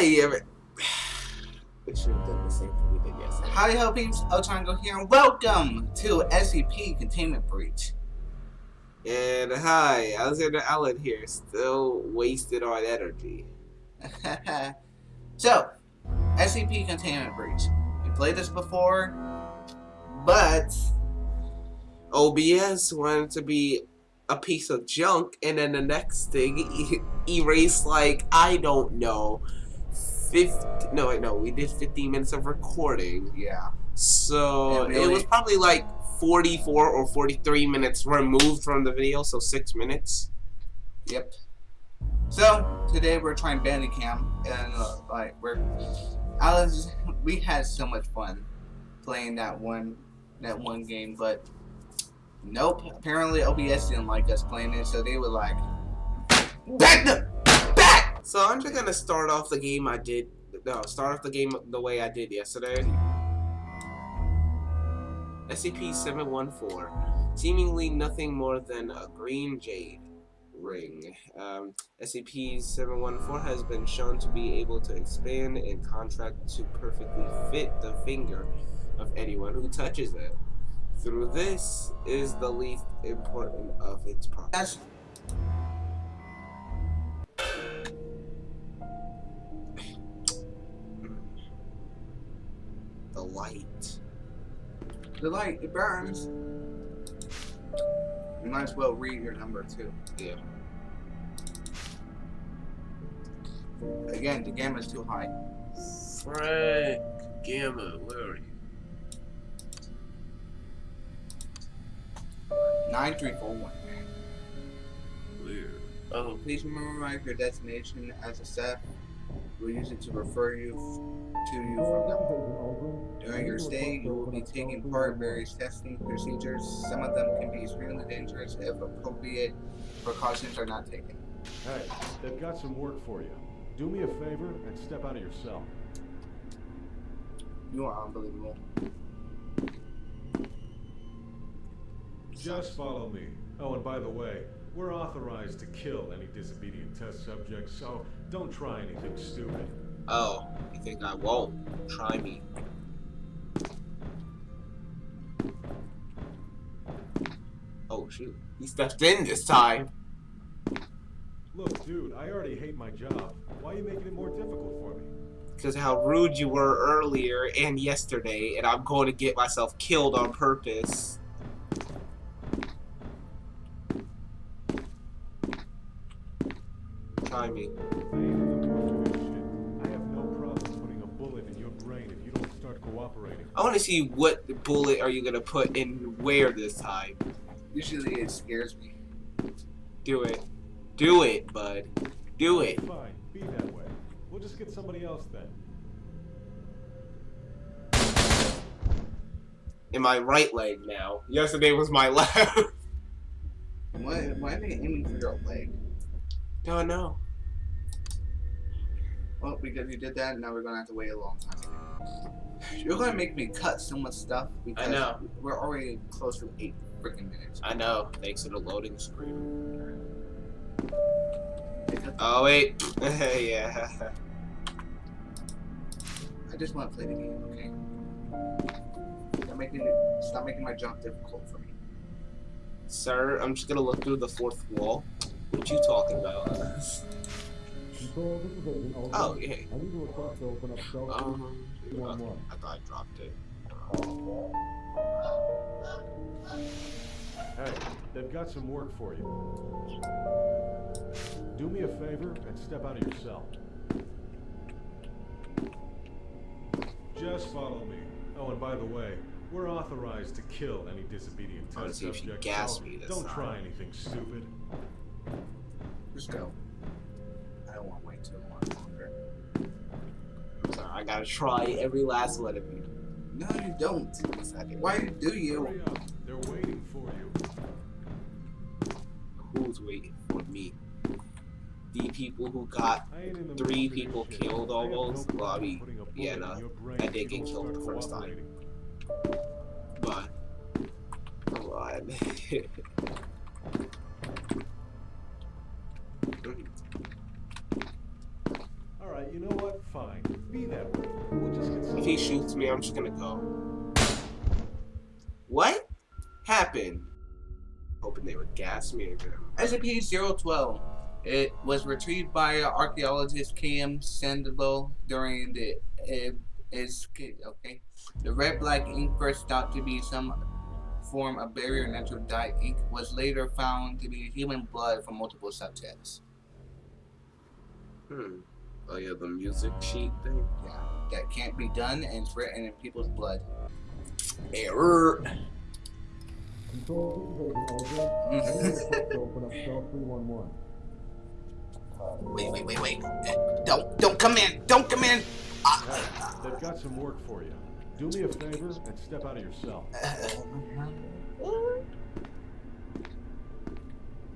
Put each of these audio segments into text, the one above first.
Hi, every- we should have done the same thing we did yesterday. Peeps, Otango here, and welcome to SCP Containment Breach. And hi, Alexander Allen here, still wasted on energy. so, SCP Containment Breach. We played this before, but OBS wanted to be a piece of junk, and then the next thing, e erase like, I don't know, 50, no, wait, no, we did 15 minutes of recording. yeah, So, Yeah, really. it was probably like 44 or 43 minutes removed from the video, so 6 minutes. yep. So, today we're trying Bandicam, and uh, like, we're, Alex, we had so much fun playing that one, that one game, but nope, apparently OBS didn't like us playing it, so they were like, back the, back! So I'm just gonna start off the game I did. No, start off the game the way I did yesterday. SCP-714, seemingly nothing more than a green jade ring. Um, SCP-714 has been shown to be able to expand and contract to perfectly fit the finger of anyone who touches it. Through this is the least important of its properties. The light. the light, it burns. You might as well read your number too. Yeah. Again, the gamma is too high. Frank Gamma, where are you? Nine three four one. Where? Oh, Please memorize your destination as a staff. We'll use it to refer you to you from on. During your stay, you will be taking part in various testing procedures. Some of them can be extremely dangerous if appropriate precautions are not taken. Hey, they've got some work for you. Do me a favor and step out of your cell. You are unbelievable. Just follow me. Oh, and by the way, we're authorized to kill any disobedient test subjects, so don't try anything stupid. Oh, you think I won't? Try me. Oh shoot, he stepped in this time. Look, dude, I already hate my job. Why are you making it more difficult for me? Because how rude you were earlier and yesterday, and I'm going to get myself killed on purpose. Try start cooperating. I want to see what bullet are you gonna put in where this time. Usually it scares me. Do it. Do it, bud. Do it. Fine, be that way. We'll just get somebody else then. In my right leg now. Yesterday was my left. Why, why are they aiming for your leg? oh no. Well, because you did that, now we're gonna have to wait a long time. Uh, You're gonna make me cut so much stuff because know. we're already close to eight freaking minutes. I know. Thanks to the loading screen. Oh wait. yeah. I just want to play the game, okay? Stop making it, stop making my job difficult for me. Sir, I'm just gonna look through the fourth wall. What you talking about? Oh, yeah. I need to request to open up cell Um, okay. I thought I dropped it. Hey, they've got some work for you. Do me a favor and step out of your cell. Just follow me. Oh, and by the way, we're authorized to kill any disobedient I wanna test see subject, gas me this don't time. try anything stupid. Just go. I gotta try every last one of you. No, you don't. Yes, do. Why do you? They're waiting for you. Who's waiting for me? The people who got I ain't in the Three mood for this people killed I have no almost? Well, I mean, putting a bullet yeah, in no, I did get killed the first time. cooperating. but come on. Alright, you know what? Fine. Nuked me. I'm just gonna go. What happened? Hoping they would gas me again. SCP-012. It was retrieved by archaeologist K.M. Sandoval during the uh, is okay. The red black ink first thought to be some form of barrier natural dye ink was later found to be human blood from multiple subjects. Hmm. Oh yeah, the music sheet thing. Yeah, that can't be done and it's written in people's blood. Error. Control, this is Agent Ulgrin. I need a report to open up cell 311. Wait, wait, wait, wait. Uh, Don't, don't come in. Don't come in. Ah. Hey, they've got some work for you. Do me a favor and step out of your cell. Uh, uh-huh.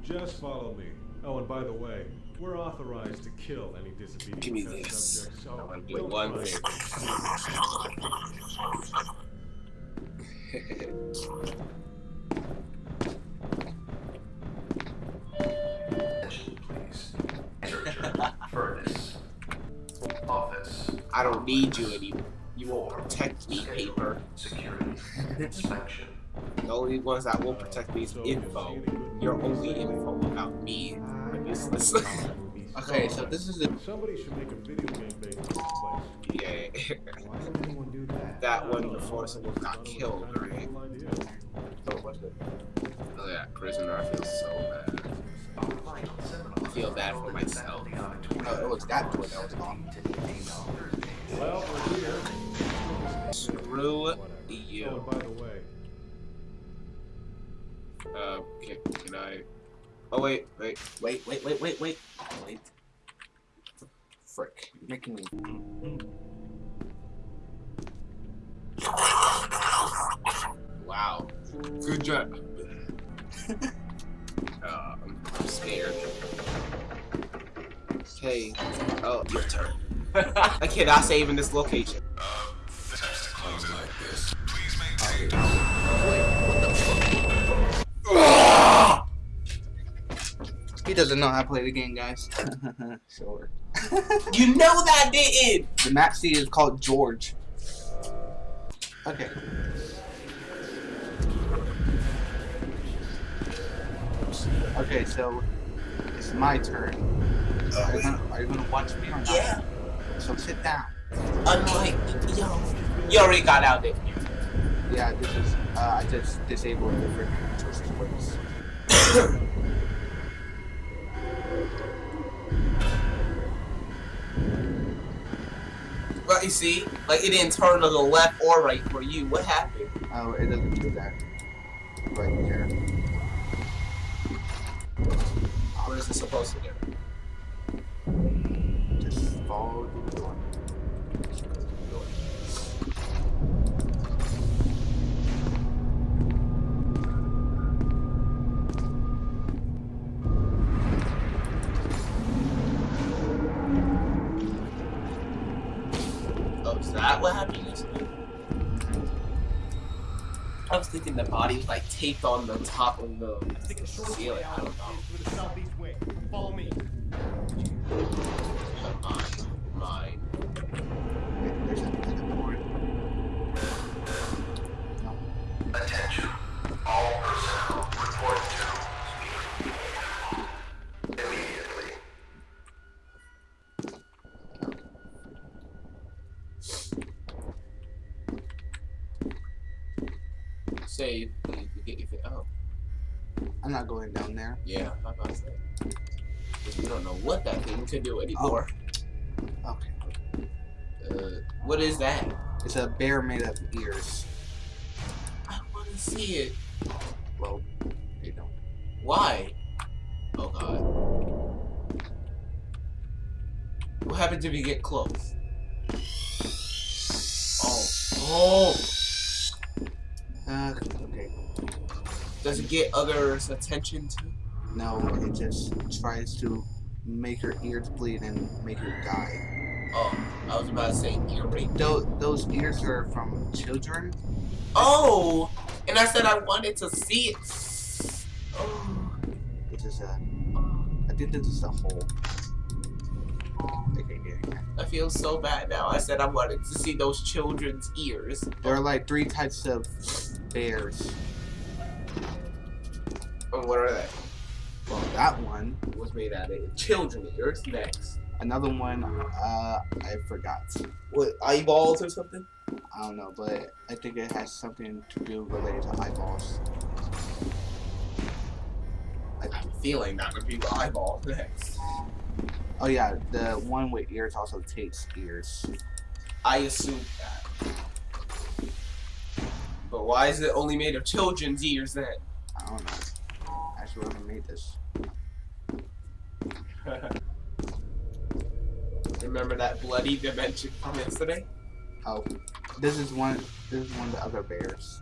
Just follow me. Oh, and by the way, we're authorized to kill any disobedient Give me this. subjects, so I do don't one thing. Please. Furnace, office, I don't need you anymore. You won't protect me, paper. security, inspection. The only ones that will protect me is So, you see info. Your only info about me are useless. Okay, so this is the Somebody should make a video game based on this place. yeah. Why do that? That one before someone got Thought it was killed, a right? cool. Oh yeah, prisoner. I feel so bad. I feel bad for myself. oh, it was that door that was on. Well, we're here. Screw Whatever. you. Oh, by the way, Uh, can, can I? Oh wait, wait. Wait, wait, wait, wait, wait, wait. Frick, you're making me. Wow. Good job. uh, I'm, I'm scared. Okay. Oh, your turn. I cannot save in this location. He doesn't know how to play the game, guys. sure. You know that didn't. The map is called George. Okay. Okay, so it's my turn. Are you gonna, are you gonna watch me or not? Yeah. So sit down. Unlike yo, you already got out there. Yeah, this is. Uh, I just disabled the freaking choices But you see, like it didn't turn to the left or right for you. What happened? Oh, it doesn't do that. Right there. What is it supposed to do? Taped on the top of the Take a short ceiling. I don't know. to the southeast wing. Follow me. Mine, mine. There's a, there's a door. Attention. All personnel report to immediately. Save. You can get your. Oh, I'm not going down there. yeah. I'm about to say. 'Cause We don't know what that thing could do anymore. Okay. Uh, what is that? It's a bear made of ears. I want to see it. Well, they don't. Why? Oh god. What happens if we get close? Oh. Oh! Uh, okay. Does it get others' attention too? No, it just tries to make her ears bleed and make her die. Oh, I was about to say ear rape. Those, those ears are from children. Oh! And I said I wanted to see it. Oh. This is a. I think this is a hole. Okay, yeah. I feel so bad now. I said I wanted to see those children's ears. There are like three types of bears. Oh, what are they? Well, that one, Was made out of children ears. Next. another one, uh, I forgot. What eyeballs or something? I don't know, but I think it has something to do related to eyeballs. I have a feeling that would be the eyeball next. Oh yeah, the one with ears also takes ears. I assume that. But why is it only made of children's ears then? I don't know. Whoever made this. Remember that bloody dimension from yesterday? Oh, this is one. This is one of the other bears.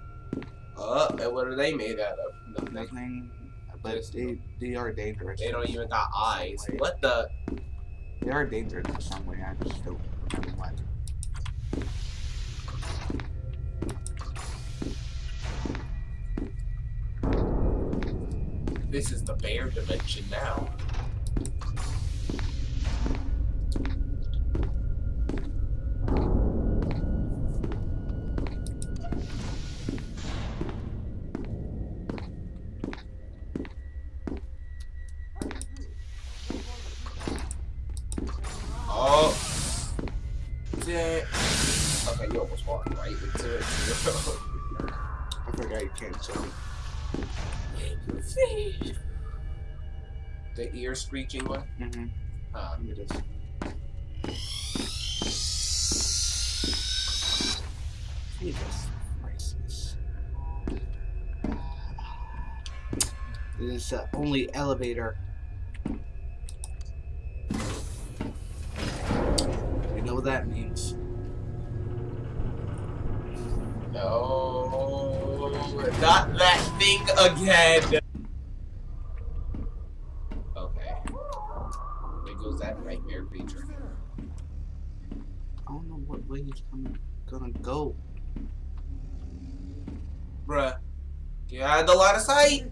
Uh, and what are they made out of? Nothing. Nothing, but they they are dangerous. They don't even got eyes. What the? They are dangerous in some way. I just don't remember what. This is the bear dimension now. Ear screeching one? Mm-hmm. Uh, It is. Jesus Christ. This is the only elevator. You know what that means. no. Not that thing again. Okay. There goes that nightmare creature. I don't know what way he's gonna, gonna go. Bruh. You had the line of sight.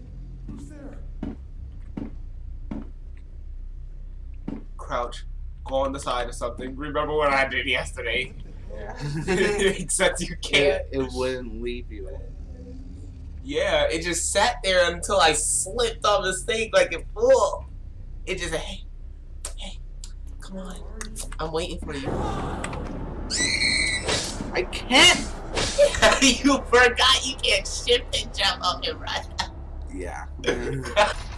Crouch. Go on the side of something. Remember what I did yesterday. Yeah. Except you can't. it, it wouldn't leave you. Yeah, it just sat there until I slipped on the stake like it full. It just hey, hey, come on. I'm waiting for you. I can't! you forgot you can't shift and jump up and run. Yeah.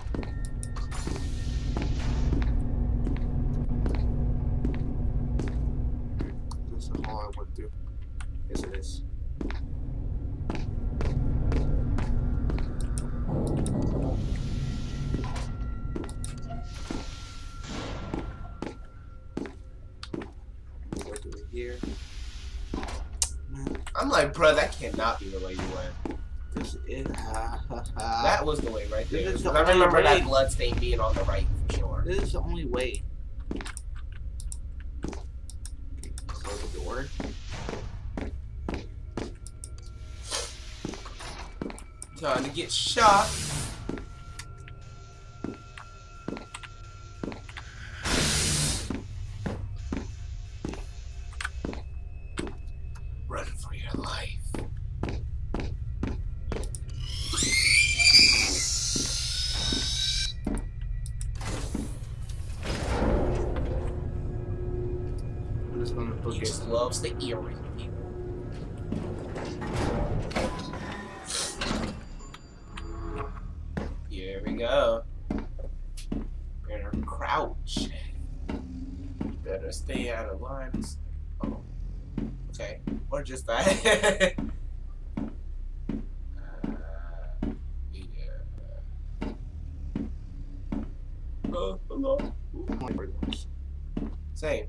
that be the way you went. this is. That was the way right there. This is the I remember way. that blood stain being on the right for sure. This is the only way. Close the door. Time to get shot. Hello. Same.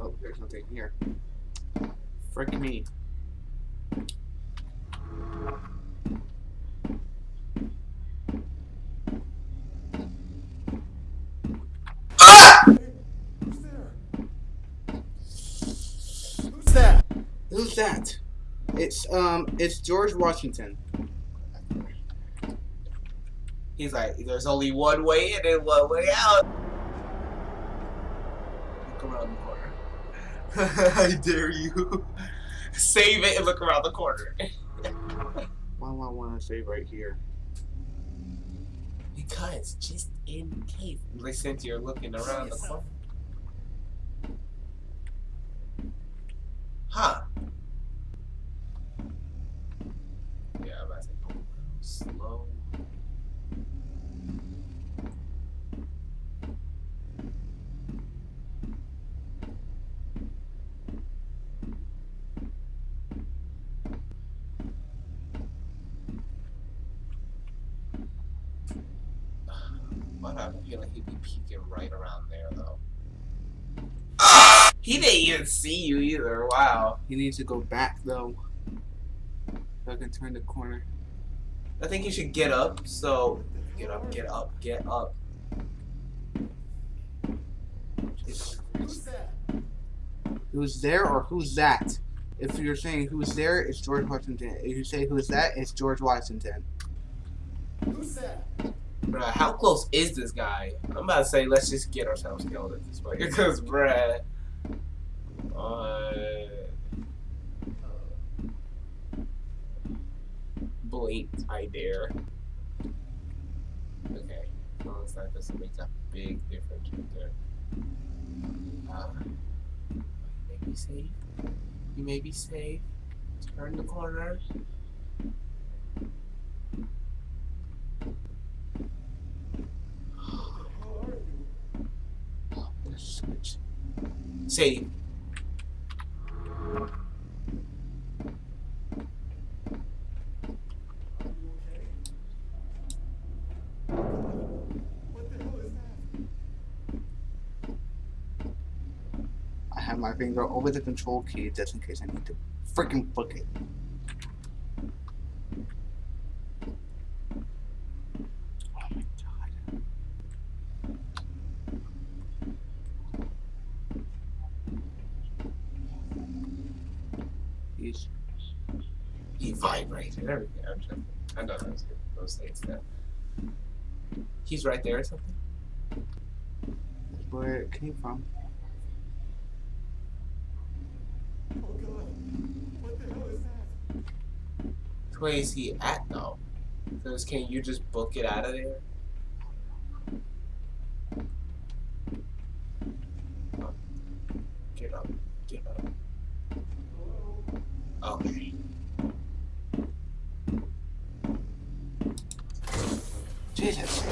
Oh, there's nothing here. Frick me. Who's that? Who's that? It's um, it's George Washington. He's like, there's only one way in and one way out. Look around the corner. I dare you. Save it and look around the corner. Why do I want to save right here? Because just in case. Listen to you're looking around the corner. Huh. Yeah, I'm about to go a little slow. But I feel like he'd be peeking right around there, though. He didn't even see you either. Wow. He needs to go back though. So I can turn the corner. I think you should get up. So, get up, get up, get up. Who's that? Who's there or who's that? If you're saying who's there, it's George Washington. If you say who's that, it's George Washington. Who's that? Bruh, how close is this guy? I'm about to say, let's just get ourselves killed at this point. Because, bruh. Uh, blink, I dare. Okay. Well, it's not a big difference right there. Uh, you may be safe. You may be safe. Turn the corner. Let's switch. I have my finger over the control key just in case I need to freaking book it. Oh my god. He's He vibrated. Everything. I'm joking. I know those, those things now. He's right there or something? where it came from. Oh god. What the hell is that? Where is he at though? Because can you just book it out of there? Oh. Get up. Get up. Okay. Jesus.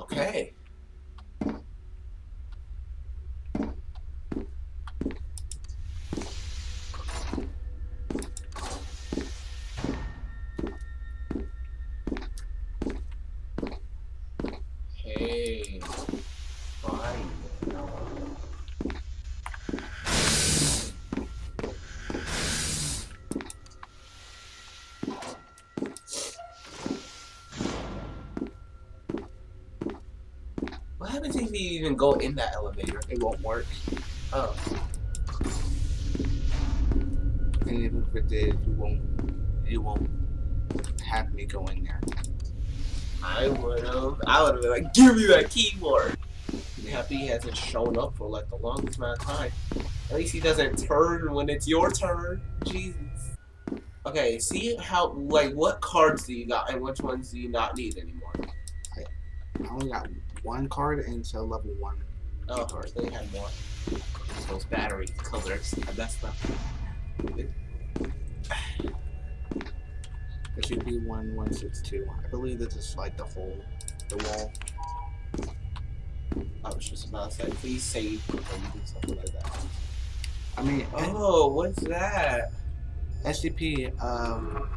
Okay. Hey. Fine. What happens you even go in that elevator? It won't work. Oh. And even if it did, you won't you won't have me go in there. I would've. I would've been like, give me that keyboard. Happy hasn't shown up for like the longest amount of time. At least he doesn't turn when it's your turn. Jesus. Okay, see how, like, what cards do you got and which ones do you not need anymore? I only got one card until level one. Oh, they had more. Those battery colors. Messed up. It should be one one six two. I believe this is like the whole the wall. I was just about to say, please save before you do something like that. I mean Oh, what's that? SCP um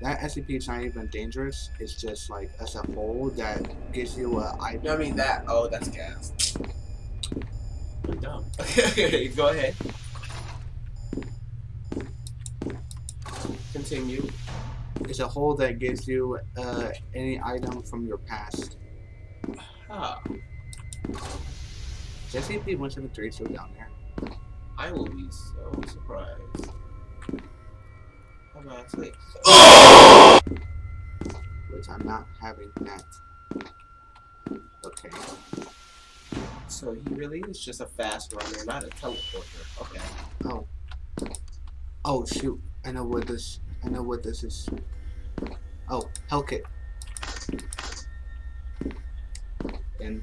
that SCP is not even dangerous. It's just like as a whole that gives you a I No, I mean that. Oh, that's gas. I'm dumb. Okay, go ahead. Continue. it's a hole that gives you uh any item from your past. Ah. SCP-173 still down there. I will be so surprised. How about I say? Which I'm not having that. Okay. So he really is just a fast runner, not a teleporter. Okay. Oh. Oh shoot. I know what this I know what this is. Oh, Hellkit. And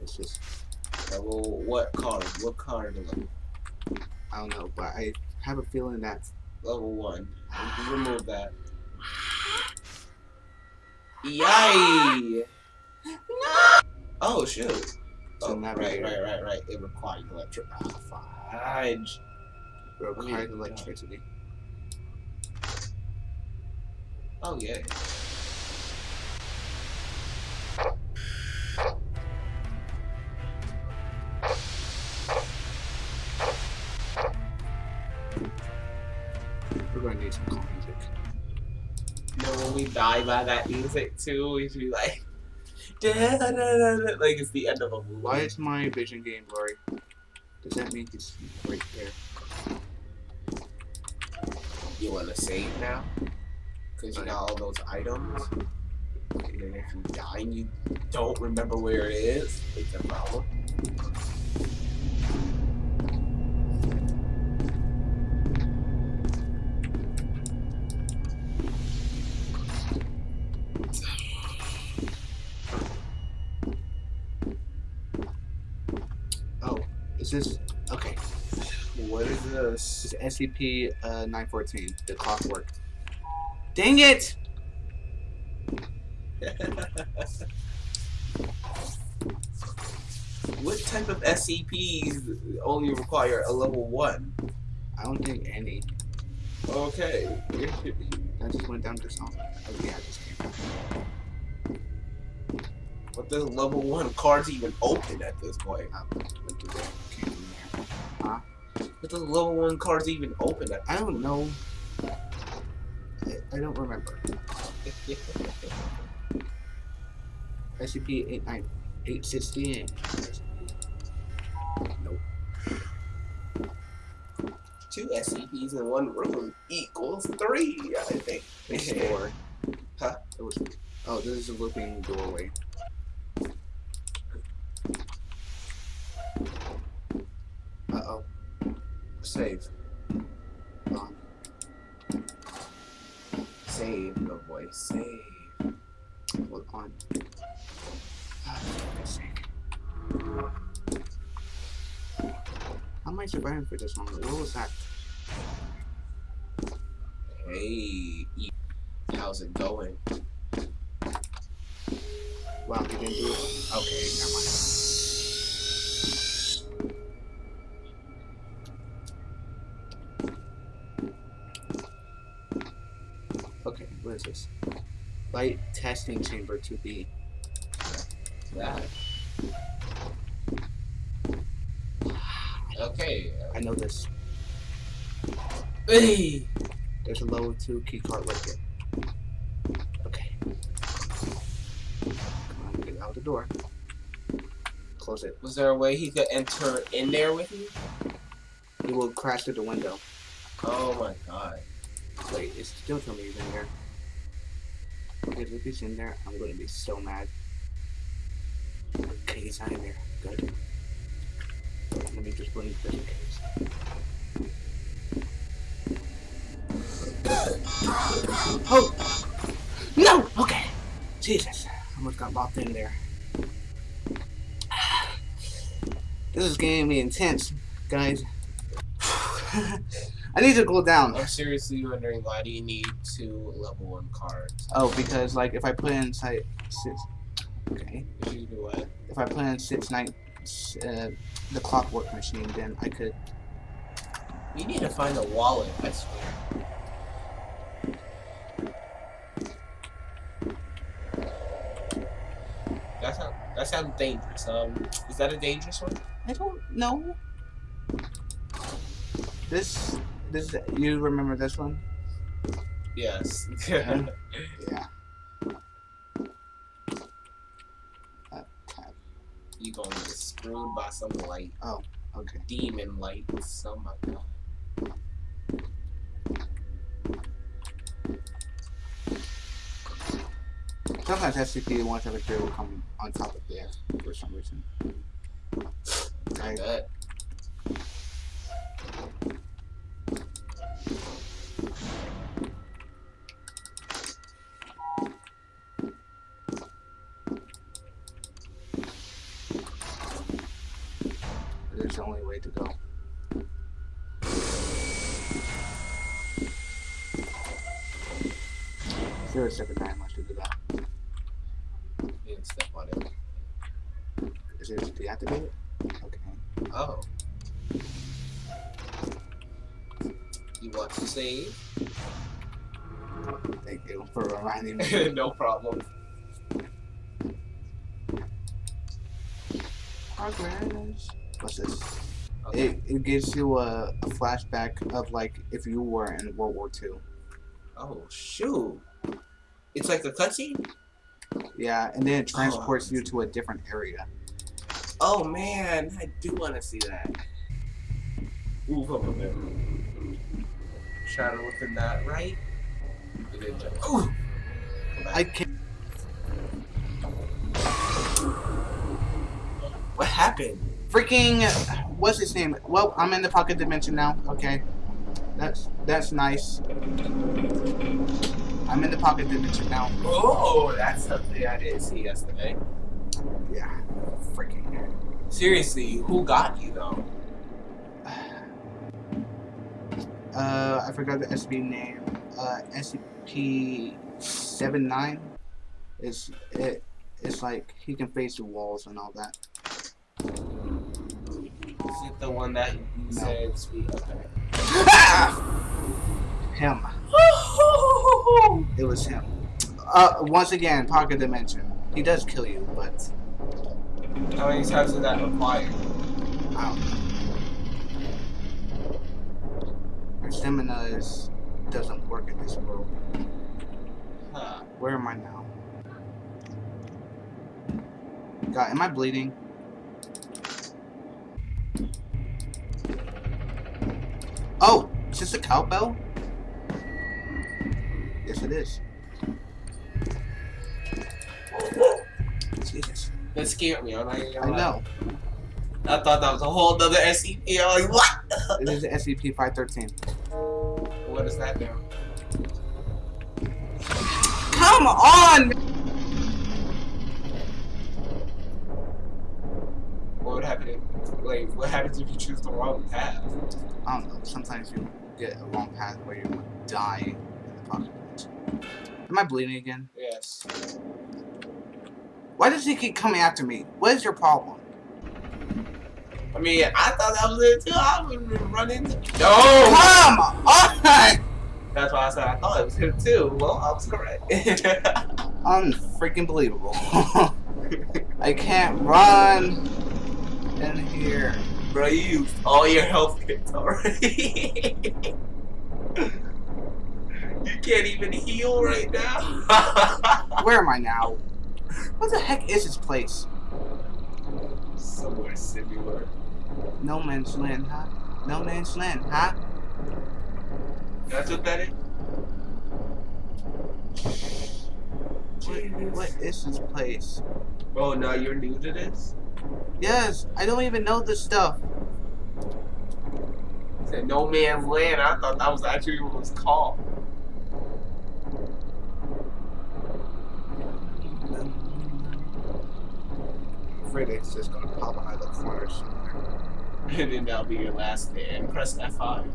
it's just Uh, well, what card? What card level? I don't know, but I have a feeling that Level one. Remove that. Yay! No! Oh shoot. So Oh, right, right, right, right. It requires electric. Ah, fudge. required Oh, electricity. Oh yeah. Die by that music too, should be like, da, da, da, da, like it's the end of a movie. Why is my vision game blurry? Does that mean he's right there? You want to save now? Because you got all those items. And then if you die and you don't remember where it is, it's a problem. Is this okay? What is This this? is SCP uh, 914, the clockwork. Dang it! what type of SCPs only require a level one? I don't think any. Okay. I just went down to some. Oh yeah, I just came. What does level one cards even open at this point? What the level one cards even open at? I don't know. I, I don't remember. SCP 89860. Nope. Two SCPs in one room equals three, I think. It's four. Huh? It was. Oh, this is a looking doorway. Uh oh. Save. Gone. Save, no boy. Save. Hold on. How am I surviving for this long? What was that? Hey, how's it going? Wow, he didn't do it. Okay, never mind. Testing chamber to be. Okay. I know this. Hey. There's a level 2 key card right here. Okay. Come on, get out the door. Close it. Was there a way he could enter in there with you? He will crash through the window. Oh my god. Wait, it's still telling me he's in there. Because if he's in there, I'm gonna be so mad. Okay, he's not in there. Good. Let me just blink just in case. Oh! No! Okay! Jesus. Almost got locked in there. This is getting me intense, guys. I need to go down. I'm seriously wondering why do you need two level one cards? Oh, because like if I put in site six, okay, Did you do what? if I put in six nine, uh, the clockwork machine, then I could. You need to find a wallet, I swear. That sounds that sounds dangerous. Um, is that a dangerous one? I don't know. This, this, you remember this one? Yes. Yeah. Uh, tab. You gonna get screwed by some light, Oh, Okay. demon light. Oh my god. Sometimes SCP 173 will come on top of there for some reason. I I, bet. there's the only way to go. Zero seven nine wants to do that. You didn't step on it. Is it deactivated? Okay. Oh. You want to save? Thank you for reminding me. no problem. Progress. What's this? Okay. It, it gives you a, a flashback of like if you were in World War II. Oh shoot! It's like a cutscene. Yeah, and then it oh. transports you to a different area. Oh man, I do want to see that. Move up a bit. To look that right. And then jump. Ooh! I can't. What happened? Freaking. What's his name? Well, I'm in the pocket dimension now. Okay. That's that's nice. I'm in the pocket dimension now. Oh, that's something I didn't see yesterday. Yeah. Freaking. Seriously, who got you though? Uh, I forgot the SCP name. Uh, SCP-79. It's it. It's like he can face the walls and all that. Is it the one that you No. said speak? Okay. Him. It was him. Uh, once again, pocket dimension. He does kill you, but How many times did that require? I don't know. Your stamina is doesn't work in this world. Huh. Where am I now? God, am I bleeding? Oh, is this a cowbell? Yes, it is. Jesus. That scared me. I'm I lie. know. I thought that was a whole other SCP. I'm like, what? It is SCP-513. What is that now? Come on! What would happen if, like, what happens if you choose the wrong path? I don't know. Sometimes you get a wrong path where you would die in the pocket. Am I bleeding again? Yes. Why does he keep coming after me? What is your problem? I mean, I thought that was it too. I would run into. No! Come on! That's why I said I thought it was him too. Well, I was correct. Unfreaking believable. I can't run in here. Bro, you used all your health kits already. you can't even heal right now. Where am I now? What the heck is this place? Somewhere similar. No man's land, huh? No man's land, huh? That's what that is? What, what is this place? Oh, now you're new to this? Yes, I don't even know this stuff. Said no man's land. I thought that was actually what it was called. I'm afraid it's just gonna pop out of the corner somewhere. And then that'll be your last stand. Press F5.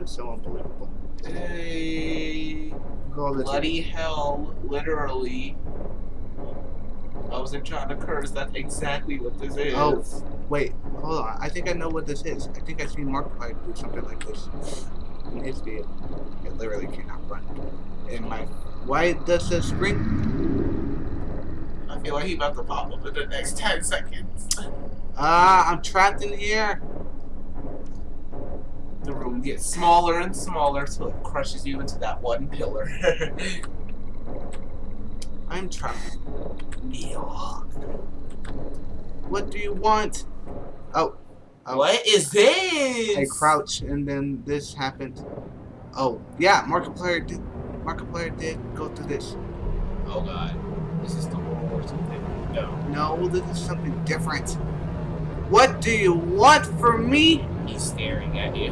It's so unbelievable. Hey, bloody hell, literally. I wasn't trying to curse, that's exactly what this is. Oh. Wait, hold on. I think I know what this is. I think I've see Markiplier do something like this. In his video. It literally cannot run. In my why does the screen I feel like he about to pop up in the next 10 seconds. Ah, I'm trapped in here. The room gets smaller and smaller till it crushes you into that one pillar. I'm trapped. What do you want? Oh. oh. What is this? I crouch and then this happened. Oh, yeah, Markiplier did Markiplier did go through this. Oh god. This is the whole or something. No. No, this is something different. What do you want from me? He's staring at you.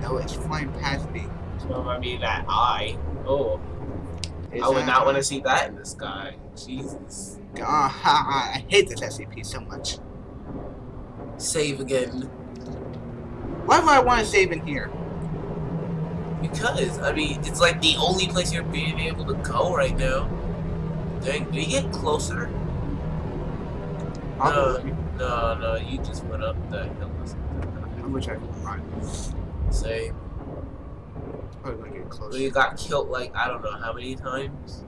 No, it's flying past me. So I mean that eye. Oh. Is I would that- not want to see that in the sky. Jesus. Ha, I hate this SCP so much. Save again. Why would I want to save in here? Because, I mean, it's like the only place you're being able to go right now. Dang, do you get closer? Probably. No, no, you just went up the hill. I wish I could run. Say, Probably gonna get well, closer. you got killed like, I don't know how many times?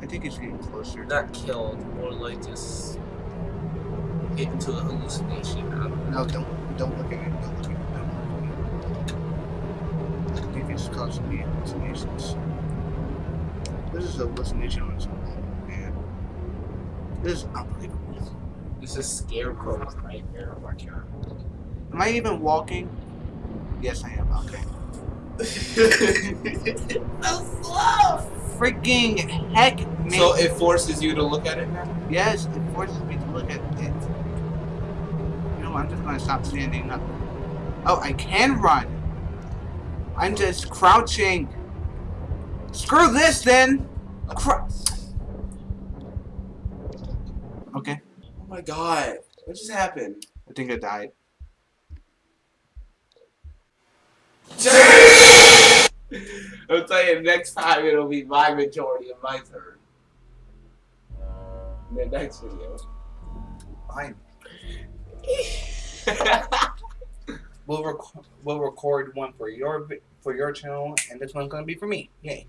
I think it's getting closer. Not killed, more like just get into a hallucination. Don't. No, don't don't look at it. Don't look at it. Don't look at it. I think it's causing me hallucinations. This is a hallucination on its own. This is unbelievable. This is scarecrow right here. my god. Am I even walking? Yes, I am. Okay. so slow! Freaking heck, man. So it forces you to look at it now? yes, it forces me to look at it. You know, I'm just gonna stop standing up. Oh, I can run. I'm just crouching. Screw this then. Cr- okay, Oh my god. What just happened? I think I died. I'll tell you next time it'll be my majority of my turn. In the next video. Fine. We'll rec- we'll record one for your for your channel, and this one's gonna be for me. Yay!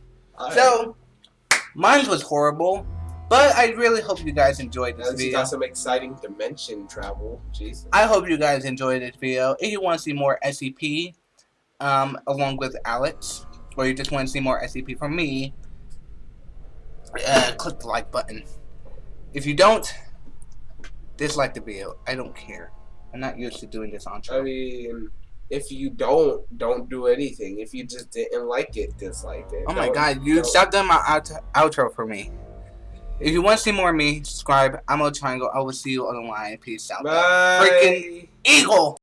So, mine was horrible, but I really hope you guys enjoyed this you video. got some exciting dimension travel. Jesus. I hope you guys enjoyed this video. If you want to see more SCP, um, along with Alex, or you just want to see more SCP from me, uh, click the like button. If you don't, dislike the video. I don't care. I'm not used to doing this on I mean, if you don't, don't do anything. If you just didn't like it, dislike it. Oh my god, you don't- stopped doing my out- outro for me. If you want to see more of me, subscribe. I'm a triangle. I will see you on the line. Peace out. Bye. Freaking Eagle!